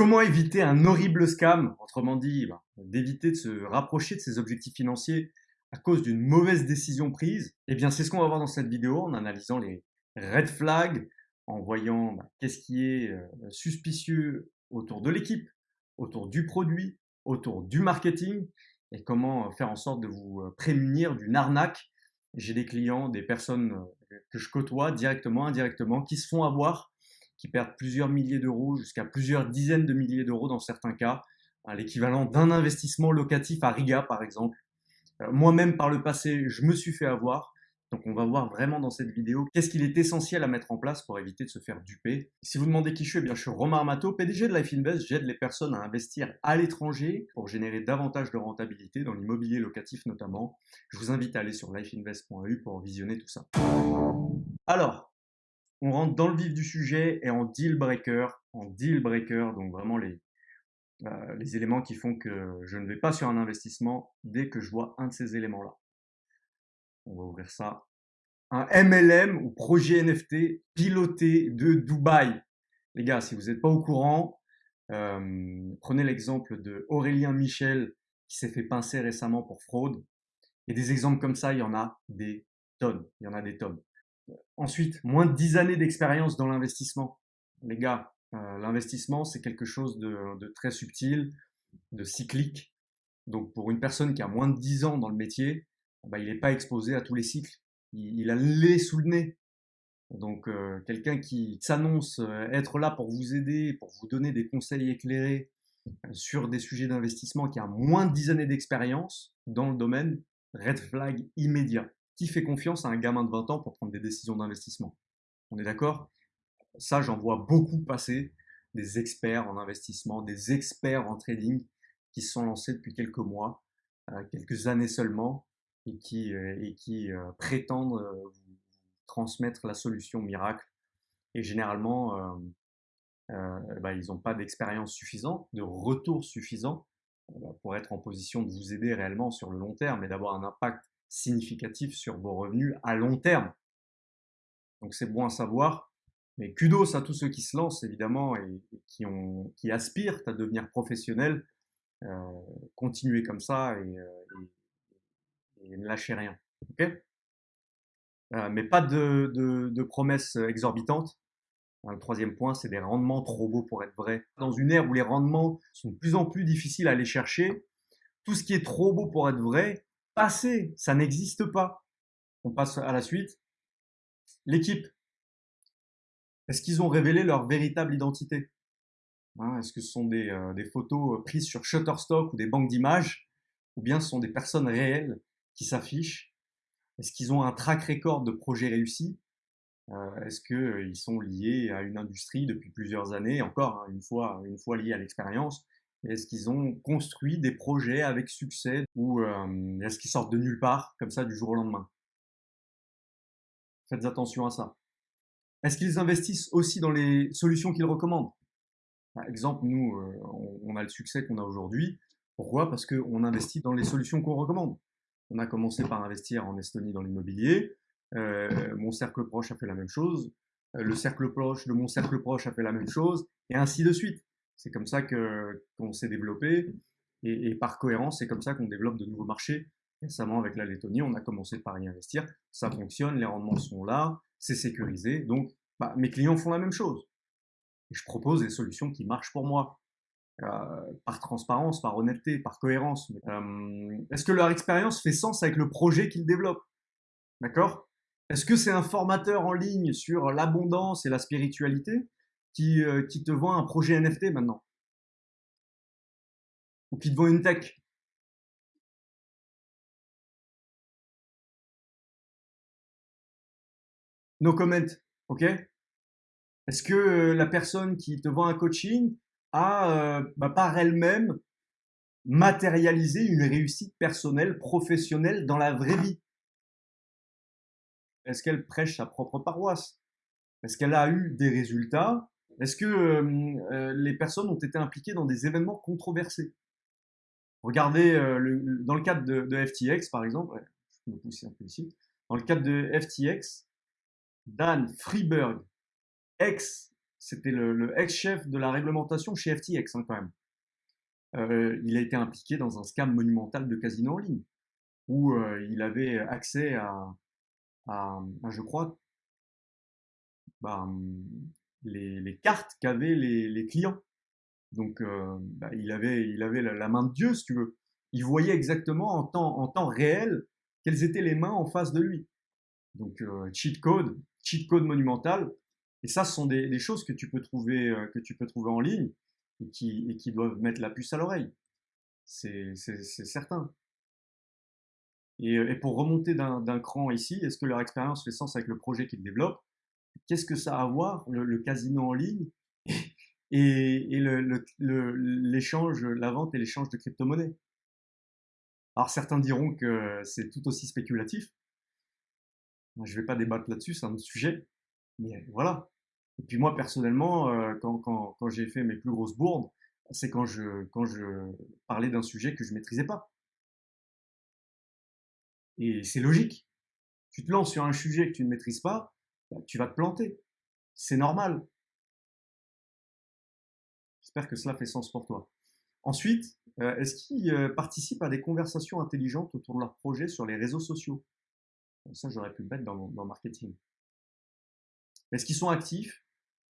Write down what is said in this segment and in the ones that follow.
Comment éviter un horrible scam Autrement dit, bah, d'éviter de se rapprocher de ses objectifs financiers à cause d'une mauvaise décision prise? Eh bien, c'est ce qu'on va voir dans cette vidéo en analysant les red flags, en voyant bah, qu'est-ce qui est euh, suspicieux autour de l'équipe, autour du produit, autour du marketing et comment faire en sorte de vous euh, prémunir d'une arnaque. J'ai des clients, des personnes euh, que je côtoie directement, indirectement, qui se font avoir, qui perdent plusieurs milliers d'euros jusqu'à plusieurs dizaines de milliers d'euros dans certains cas, à l'équivalent d'un investissement locatif à Riga par exemple. Euh, moi-même par le passé, je me suis fait avoir, donc on va voir vraiment dans cette vidéo qu'est-ce qu'il est essentiel à mettre en place pour éviter de se faire duper. Si vous demandez qui je suis, eh bien je suis Romain Armato, PDG de Life Invest. J'aide les personnes à investir à l'étranger pour générer davantage de rentabilité dans l'immobilier locatif notamment. Je vous invite à aller sur lifeinvest.eu pour visionner tout ça. Alors, on rentre dans le vif du sujet et en deal breaker, en deal breaker, donc vraiment les, euh, les éléments qui font que je ne vais pas sur un investissement dès que je vois un de ces éléments-là on va ouvrir ça, un MLM ou projet NFT piloté de Dubaï. Les gars, si vous n'êtes pas au courant, euh, prenez l'exemple de Aurélien Michel qui s'est fait pincer récemment pour fraude. Et des exemples comme ça, il y en a des tonnes. Il y en a des tonnes. Ensuite, moins de 10 années d'expérience dans l'investissement. Les gars, euh, l'investissement, c'est quelque chose de, très subtil, de cyclique. Donc pour une personne qui a moins de 10 ans dans le métier, bah, il n'est pas exposé à tous les cycles. Il, a le lait sous le nez. Donc euh, quelqu'un qui s'annonce euh, être là pour vous aider, pour vous donner des conseils éclairés sur des sujets d'investissement qui a moins de 10 années d'expérience dans le domaine, red flag immédiat. Qui fait confiance à un gamin de 20 ans pour prendre des décisions d'investissement On est d'accord? Ça, j'en vois beaucoup passer des experts en investissement, des experts en trading qui se sont lancés depuis quelques mois, quelques années seulement, et qui, euh, euh, prétendent euh, transmettre la solution miracle. Et généralement, bah, ils n'ont pas d'expérience suffisante, de retour suffisant pour être en position de vous aider réellement sur le long terme et d'avoir un impact significatif sur vos revenus à long terme. Donc c'est bon à savoir, mais kudos à tous ceux qui se lancent évidemment et, qui, aspirent à devenir professionnels. Euh, continuez comme ça et, et, ne lâchez rien. ok? Euh, mais pas de, de, promesses exorbitantes. Le troisième point, c'est des rendements trop beaux pour être vrais. Dans une ère où les rendements sont de plus en plus difficiles à aller chercher, tout ce qui est trop beau pour être vrai, passé, ça n'existe pas. On passe à la suite. L'équipe. Est-ce qu'ils ont révélé leur véritable identité? Hein, Est-ce que ce sont des, euh, photos prises sur Shutterstock ou des banques d'images? Ou bien ce sont des personnes réelles qui s'affichent? Est-ce qu'ils ont un track record de projets réussis? Euh, Est-ce qu'ils euh, sont liés à une industrie depuis plusieurs années? Encore hein, une, fois, une fois liés à l'expérience. Est-ce qu'ils ont construit des projets avec succès ou euh, est-ce qu'ils sortent de nulle part comme ça du jour au lendemain? Faites attention à ça. Est-ce qu'ils investissent aussi dans les solutions qu'ils recommandent? Par exemple, nous, on a le succès qu'on a aujourd'hui. Pourquoi? Parce qu'on investit dans les solutions qu'on recommande. On a commencé par investir en Estonie dans l'immobilier. Euh, mon cercle proche a fait la même chose. Euh, le cercle proche de mon cercle proche a fait la même chose, et ainsi de suite. C'est comme ça que qu'on s'est développé, et, par cohérence, c'est comme ça qu'on développe de nouveaux marchés. Récemment, avec la Lettonie, on a commencé par y investir. Ça fonctionne, les rendements sont là, c'est sécurisé. Donc, bah, mes clients font la même chose. Je propose des solutions qui marchent pour moi. Euh, par transparence, par honnêteté, par cohérence. Euh, est-ce que leur expérience fait sens avec le projet qu'ils développent? D'accord? Est-ce que c'est un formateur en ligne sur l'abondance et la spiritualité? Qui, euh, qui te vend un projet NFT maintenant. Ou qui te vend une tech. No comment, ok? Est-ce que la personne qui te vend un coaching à, euh, bah, par elle-même, matérialiser une réussite personnelle, professionnelle dans la vraie vie? Est-ce qu'elle prêche sa propre paroisse? Est-ce qu'elle a eu des résultats Est-ce que euh, euh, les personnes ont été impliquées dans des événements controversés? Regardez, dans le cadre de, FTX, par exemple, dans le cadre de FTX, Dan Freeberg, ex c'était le, ex-chef de la réglementation chez FTX hein, quand même. Euh, il a été impliqué dans un scam monumental de casino en ligne, où euh, il avait accès à, je crois, bah, les, cartes qu'avaient les, clients. Donc, euh, bah, il avait, il avait la, main de Dieu, si tu veux. Il voyait exactement en temps, en temps réel quelles étaient les mains en face de lui. Donc, cheat code, cheat code monumental. Et ça, ce sont des, choses que tu peux trouver, que tu peux trouver en ligne et qui, et qui doivent mettre la puce à l'oreille. C'est certain. Et, et, pour remonter d'un cran ici, est-ce que leur expérience fait sens avec le projet qu'ils développent? Qu'est-ce que ça a à voir, le, casino en ligne et, l'échange, la vente et l'échange de crypto-monnaies? Alors certains diront que c'est tout aussi spéculatif. Je ne vais pas débattre là-dessus, c'est un autre sujet. Mais voilà. Et puis moi, personnellement, euh, quand, j'ai fait mes plus grosses bourdes, c'est quand je, quand je parlais d'un sujet que je maîtrisais pas. Et c'est logique. Tu te lances sur un sujet que tu ne maîtrises pas, tu vas te planter. C'est normal. J'espère que cela fait sens pour toi. Ensuite, euh, est-ce qu'ils euh, participent à des conversations intelligentes autour de leur projet sur les réseaux sociaux? Ça, j'aurais pu le mettre dans, marketing. Est-ce qu'ils sont actifs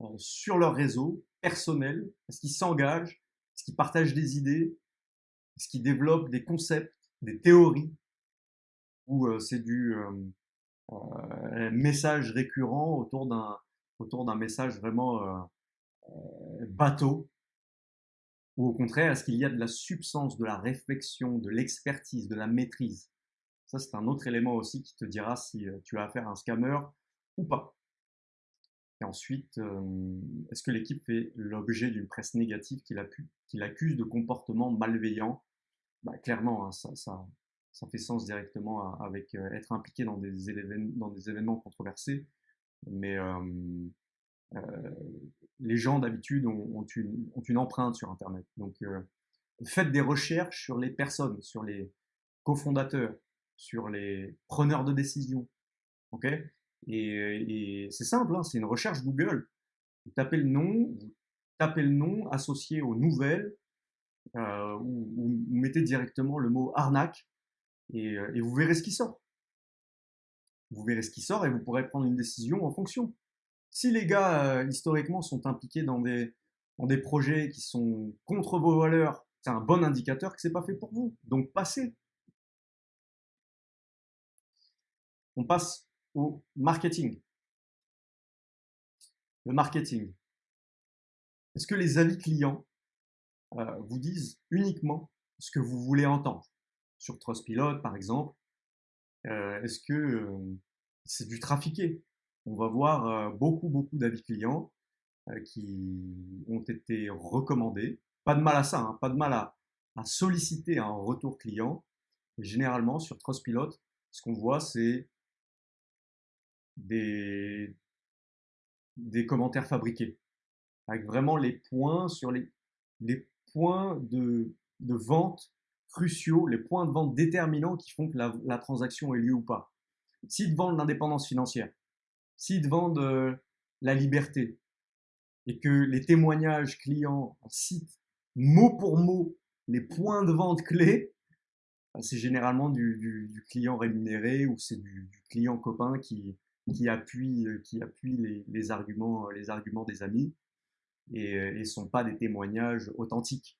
euh, sur leur réseau personnel? Est-ce qu'ils s'engagent? Est-ce qu'ils partagent des idées? Est-ce qu'ils développent des concepts, des théories? Ou euh, c'est du euh, message récurrent autour d'un autour d'un message vraiment bateau Ou au contraire, est-ce qu'il y a de la substance, de la réflexion, de l'expertise, de la maîtrise? Ça, c'est un autre élément aussi qui te dira si tu as affaire à un scammer ou pas. Et ensuite, est-ce que l'équipe fait l'objet d'une presse négative qui l'accuse de comportement malveillant bah, Clairement, hein, ça, ça, fait sens directement avec être impliqué dans des, événements, controversés. Mais euh, les gens d'habitude ont, une, empreinte sur Internet. Donc, faites des recherches sur les personnes, sur les cofondateurs, sur les preneurs de décision. ok? Et, c'est simple, hein, c'est une recherche Google. Vous tapez le nom, vous tapez le nom associé aux nouvelles, euh, ou, mettez directement le mot arnaque, euh, et, vous verrez ce qui sort. Vous verrez ce qui sort et vous pourrez prendre une décision en fonction. Si les gars, euh, historiquement, sont impliqués dans des, dans des projets qui sont contre vos valeurs, c'est un bon indicateur que c'est pas fait pour vous. Donc passez. On passe au marketing. Le marketing. Est-ce que les avis clients euh, vous disent uniquement ce que vous voulez entendre? Sur Trustpilot, par exemple, euh, est-ce que euh, c'est du trafiqué? On va voir beaucoup, beaucoup d'avis clients qui ont été recommandés. Pas de mal à ça, hein, pas de mal à, solliciter un retour client. généralement, sur Trustpilot, ce qu'on voit, c'est des, commentaires fabriqués, avec vraiment les points sur les, points de vente cruciaux, les points de vente déterminants qui font que la, transaction ait lieu ou pas. S'ils te vendent l'indépendance financière, s'ils te vendent euh, la liberté, et que les témoignages clients citent mot pour mot les points de vente clés, bah, c'est généralement du, client rémunéré ou c'est du, client copain qui, qui appuient, euh, qui appuient les, arguments, les arguments des amis et ne euh, sont pas des témoignages authentiques.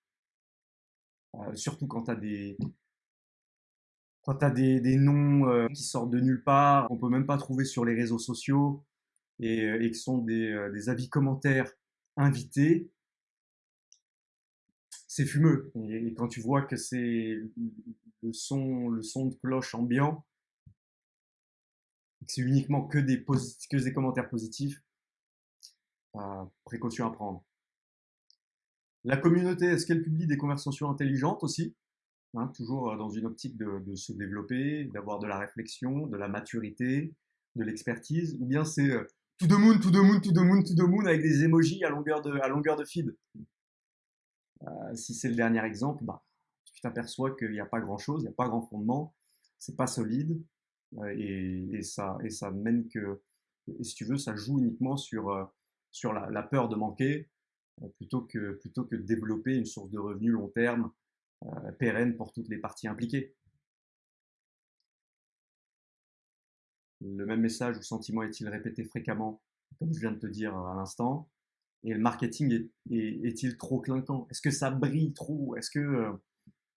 Surtout quand tu as des, quand tu as des, noms qui sortent de nulle part, qu'on peut même pas trouver sur les réseaux sociaux et, et qui sont des, avis commentaires invités, c'est fumeux. Et, quand tu vois que c'est le son, le son de cloche ambiant, c'est uniquement que des, que des commentaires positifs, euh, précaution à prendre. La communauté, est-ce qu'elle publie des conversations intelligentes aussi hein, Toujours euh, dans une optique de, se développer, d'avoir de la réflexion, de la maturité, de l'expertise, ou bien c'est euh, tout de moon, tout de moon, tout de moon, tout de moon avec des emojis à longueur de, à longueur de feed? Euh, si c'est le dernier exemple, bah, tu t'aperçois qu'il n'y a pas grand chose, il n'y a pas grand fondement, c'est pas solide, et, ça, et ça mène que, si tu veux, ça joue uniquement sur, sur la, peur de manquer, plutôt, que, plutôt que développer une source de revenus long terme, pérenne pour toutes les parties impliquées. Le même message ou sentiment est-il répété fréquemment, comme je viens de te dire à l'instant? Et le marketing est-il trop clinquant? Est-ce que ça brille trop? Est-ce que euh,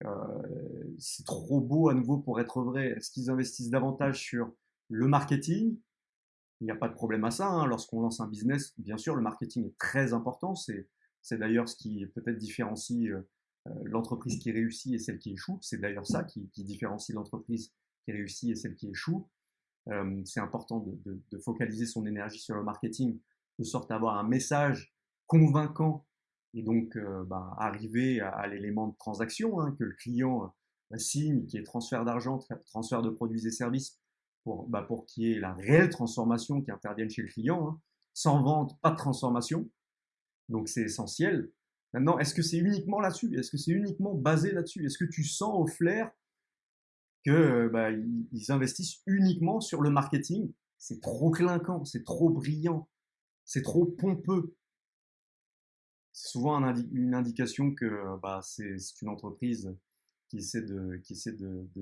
euh, c'est trop beau à nouveau pour être vrai? Est-ce qu'ils investissent davantage sur le marketing Il n'y a pas de problème à ça. Hein. Lorsqu'on lance un business, bien sûr, le marketing est très important. C'est d'ailleurs ce qui peut-être différencie euh, l'entreprise qui réussit et celle qui échoue. C'est d'ailleurs ça qui, différencie l'entreprise qui réussit et celle qui échoue. Euh, c'est important de, focaliser son énergie sur le marketing de sorte à avoir un message convaincant et donc euh, bah, arriver à, l'élément de transaction hein, que le client euh, signe, qui est transfert d'argent, transfert de produits et services, pour, bah, pour qu'il y ait la réelle transformation qui intervienne chez le client. Hein. Sans vente, pas de transformation. Donc c'est essentiel. Maintenant, est-ce que c'est uniquement là-dessus? Est-ce que c'est uniquement basé là-dessus? Est-ce que tu sens au flair que bah, ils investissent uniquement sur le marketing? C'est trop clinquant, c'est trop brillant, c'est trop pompeux. C'est souvent une indication que bah, c'est une entreprise qui essaie de,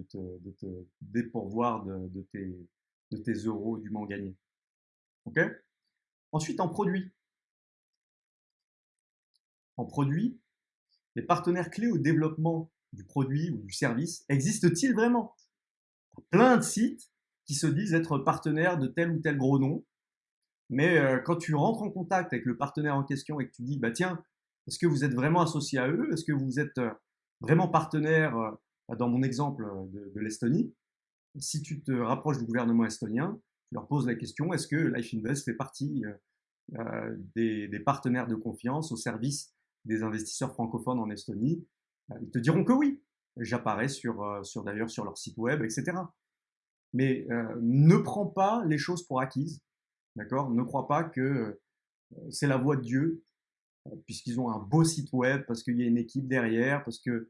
te, dépourvoir de, tes, de euros dûment gagnés. Ok? Ensuite, en produit. En produit, les partenaires clés au développement du produit ou du service existe-t-il vraiment? Plein de sites qui se disent être partenaires de tel ou tel gros nom, mais euh, quand tu rentres en contact avec le partenaire en question et que tu dis, bah tiens, est-ce que vous êtes vraiment associé à eux? Est-ce que vous êtes euh, vraiment partenaire, euh, dans mon exemple de, l'Estonie. Si tu te rapproches du gouvernement estonien, tu leur poses la question, est-ce que Life Invest fait partie des, des, partenaires de confiance au service des investisseurs francophones en Estonie? Ils te diront que oui. J'apparais sur, euh, d'ailleurs sur leur site web, etc. Mais euh, ne prends pas les choses pour acquises, d'accord? Ne crois pas que euh, c'est la voix de Dieu, puisqu'ils ont un beau site web, parce qu'il y a une équipe derrière, parce que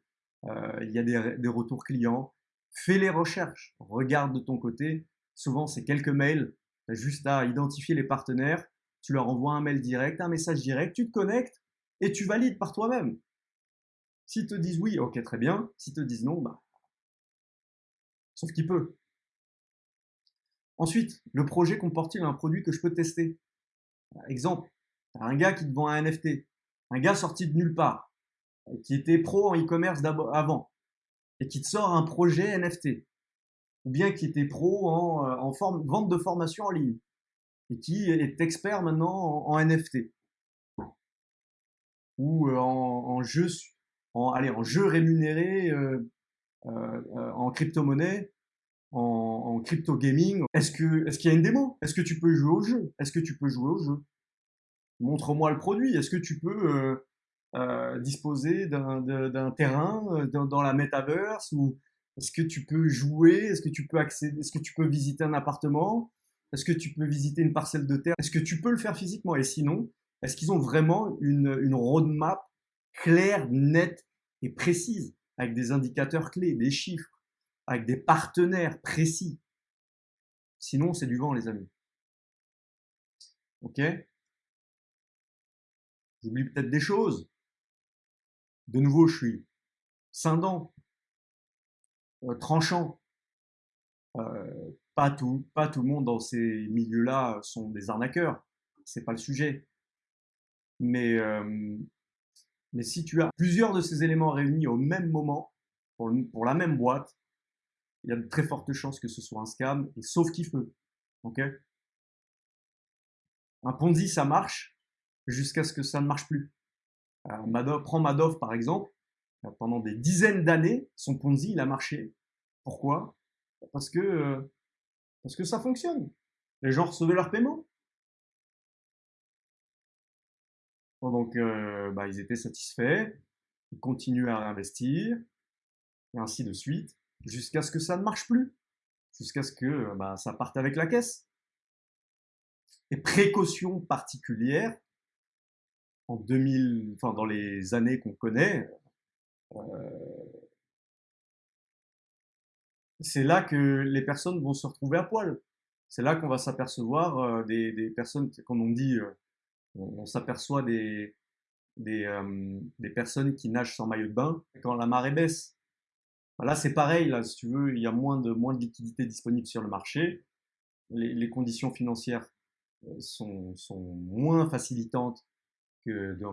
il y a des, des, retours clients. Fais les recherches, regarde de ton côté. Souvent, c'est quelques mails. Tu as juste à identifier les partenaires. Tu leur envoies un mail direct, un message direct, tu te connectes et tu valides par toi-même. S'ils te disent oui, ok, très bien. S'ils te disent non, bah. Sauf qu'il peut. Ensuite, le projet comporte-t-il un produit que je peux tester? Exemple, un gars qui te vend un NFT, un gars sorti de nulle part, qui était pro en e-commerce avant, et qui te sort un projet NFT, ou bien qui était pro en, euh, vente de formation en ligne, et qui est expert maintenant en, NFT, ou euh, en, en jeu en, jeu rémunéré, euh, euh, euh, en crypto-monnaie, en. Est-ce que est-ce qu'il y a une démo? Est-ce que tu peux jouer au jeu? Est-ce que tu peux jouer au jeu? Montre-moi le produit. Est-ce que tu peux disposer d'un terrain dans, dans, la metaverse ou est-ce que tu peux jouer? Est-ce que tu peux accéder Est-ce que tu peux visiter un appartement? Est-ce que tu peux visiter une parcelle de terre? Est-ce que tu peux le faire physiquement? Et sinon, est-ce qu'ils ont vraiment une, une roadmap claire, nette et précise, avec des indicateurs clés, des chiffres, avec des partenaires précis? Sinon, c'est du vent, les amis. Ok? J'oublie peut-être des choses. De nouveau, je suis scindant, euh, tranchant. Euh, pas tout, pas tout le monde dans ces milieux-là sont des arnaqueurs. C'est pas le sujet. Mais euh, si tu as plusieurs de ces éléments réunis au même moment, pour, la même boîte, il y a de très fortes chances que ce soit un scam, et sauf qui peut. Ok? Un Ponzi, ça marche jusqu'à ce que ça ne marche plus. Euh, prends Madoff par exemple, euh, pendant des dizaines d'années, son Ponzi, il a marché. Pourquoi? Parce que, euh, parce que ça fonctionne. Les gens recevaient leur paiement. Donc, bah, ils étaient satisfaits, ils continuaient à investir, et ainsi de suite, jusqu'à ce que ça ne marche plus, jusqu'à ce que bah, ça parte avec la caisse. Et précaution particulière, en 2000, enfin dans les années qu'on connaît, euh, c'est là que les personnes vont se retrouver à poil. C'est là qu'on va s'apercevoir des, des, personnes qu'on on dit on, s'aperçoit des, des, personnes qui nagent sans maillot de bain quand la marée baisse. Là, c'est pareil, là, si tu veux, il y a moins de, moins de liquidités disponibles sur le marché. Les, les conditions financières sont, sont, moins facilitantes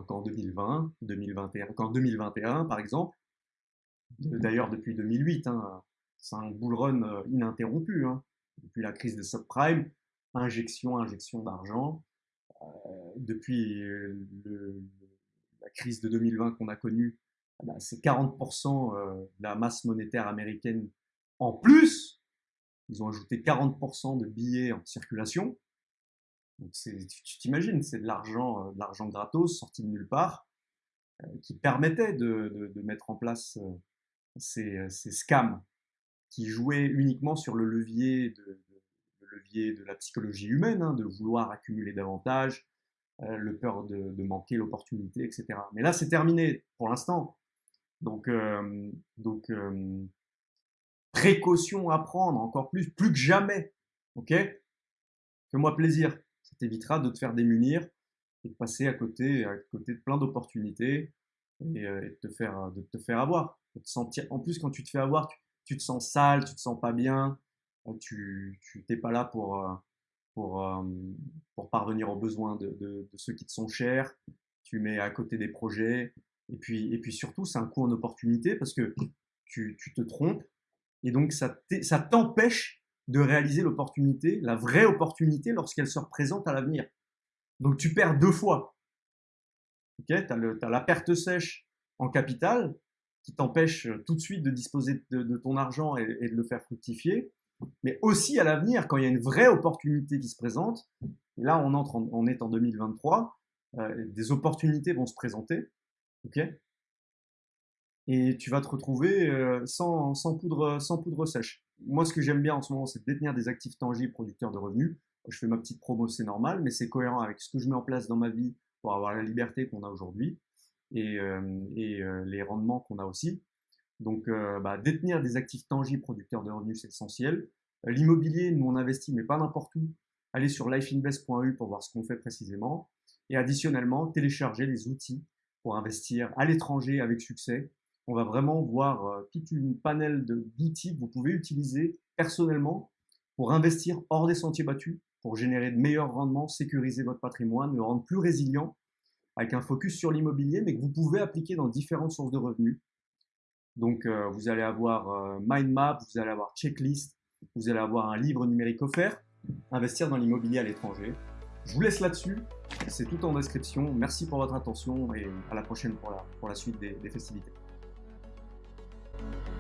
qu'en 2020, 2021, qu'en 2021, par exemple. D'ailleurs, depuis 2008, hein, c'est un bull run ininterrompu. Hein. Depuis la crise des subprimes, injection, injection d'argent. Euh, depuis la crise de 2020 qu'on a connue, eh ben, c'est 40% euh, de la masse monétaire américaine en plus. Ils ont ajouté 40% de billets en circulation. Donc tu t'imagines, c'est de l'argent, euh, de l'argent gratos sorti de nulle part, qui permettait de, de, mettre en place ces, ces, scams qui jouaient uniquement sur le levier de, levier de la psychologie humaine, hein, de vouloir accumuler davantage, euh, le peur de, manquer l'opportunité, etc. Mais là, c'est terminé pour l'instant. Donc, euh, donc euh, précaution à prendre encore plus, plus que jamais. Ok? Fais-moi plaisir. T'évitera de te faire démunir et de passer à côté, à côté de plein d'opportunités et, de, te faire, de te faire avoir. Te sentir, en plus, quand tu te fais avoir, tu, tu te sens sale, tu te sens pas bien, tu n'es pas là pour, euh, pour, euh, pour parvenir aux besoins de, de, ceux qui te sont chers, tu mets à côté des projets, et puis, et puis surtout, c'est un coup en opportunité parce que tu, tu te trompes, et donc ça t'empêche de réaliser l'opportunité, la vraie opportunité lorsqu'elle se représente à l'avenir. Donc tu perds deux fois. tu as, as, la perte sèche en capital qui t'empêche tout de suite de disposer de, ton argent et, de le faire fructifier mais aussi à l'avenir, quand il y a une vraie opportunité qui se présente, là on, entre on est en 2023, euh, des opportunités vont se présenter, ok et tu vas te retrouver euh, sans, sans, poudre, sans poudre sèche. Moi, ce que j'aime bien en ce moment, c'est de détenir des actifs tangibles producteurs de revenus. Je fais ma petite promo, c'est normal, mais c'est cohérent avec ce que je mets en place dans ma vie pour avoir la liberté qu'on a aujourd'hui et, euh, et les rendements qu'on a aussi. Donc, euh, bah, détenir des actifs tangibles producteurs de revenus, c'est essentiel. Euh, l'immobilier, nous, on investit, mais pas n'importe où. Allez sur lifeinvest.eu pour voir ce qu'on fait précisément. Et additionnellement, télécharger les outils pour investir à l'étranger avec succès. On va vraiment voir euh, toute une panel d'outils que vous pouvez utiliser personnellement pour investir hors des sentiers battus, pour générer de meilleurs rendements, sécuriser votre patrimoine, le rendre plus résilient, avec un focus sur l'immobilier, mais que vous pouvez appliquer dans différentes sources de revenus. Donc, euh, vous allez avoir euh, mind map, vous allez avoir checklist, vous allez avoir un livre numérique offert, investir dans l'immobilier à l'étranger. Je vous laisse là-dessus, c'est tout en description. Merci pour votre attention et à la prochaine pour la, suite des festivités. Thank you.